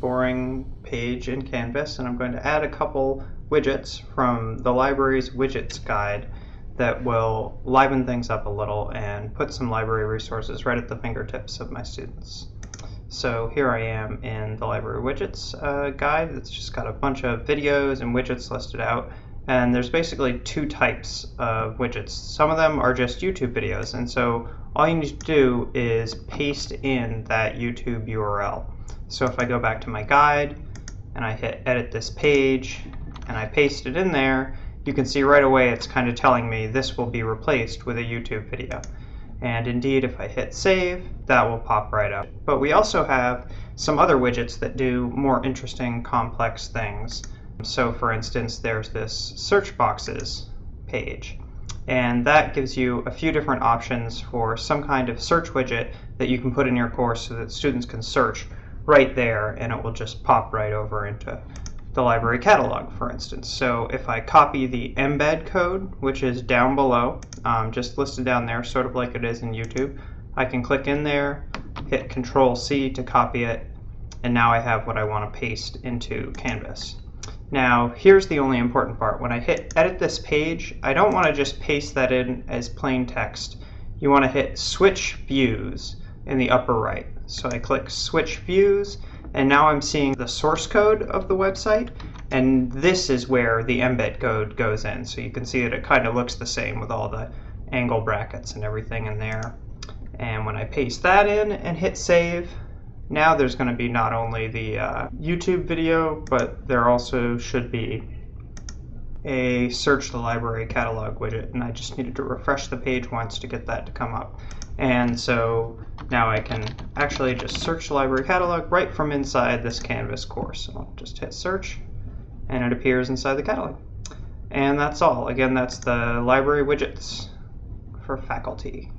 boring page in Canvas and I'm going to add a couple widgets from the library's widgets guide that will liven things up a little and put some library resources right at the fingertips of my students. So here I am in the library widgets uh, guide. It's just got a bunch of videos and widgets listed out. And there's basically two types of widgets. Some of them are just YouTube videos, and so all you need to do is paste in that YouTube URL. So if I go back to my guide and I hit edit this page and I paste it in there, you can see right away it's kind of telling me this will be replaced with a YouTube video. And indeed, if I hit save, that will pop right up. But we also have some other widgets that do more interesting, complex things. So for instance, there's this search boxes page. And that gives you a few different options for some kind of search widget that you can put in your course so that students can search right there and it will just pop right over into the library catalog, for instance. So if I copy the embed code, which is down below, um, just listed down there, sort of like it is in YouTube, I can click in there, hit Control C to copy it, and now I have what I want to paste into Canvas. Now, here's the only important part. When I hit edit this page, I don't want to just paste that in as plain text. You want to hit switch views in the upper right. So I click switch views, and now I'm seeing the source code of the website, and this is where the embed code goes in. So you can see that it kind of looks the same with all the angle brackets and everything in there. And when I paste that in and hit save, now there's going to be not only the uh, YouTube video, but there also should be a search the library catalog widget and I just needed to refresh the page once to get that to come up. And so now I can actually just search the library catalog right from inside this Canvas course. So I'll just hit search and it appears inside the catalog. And that's all. Again, that's the library widgets for faculty.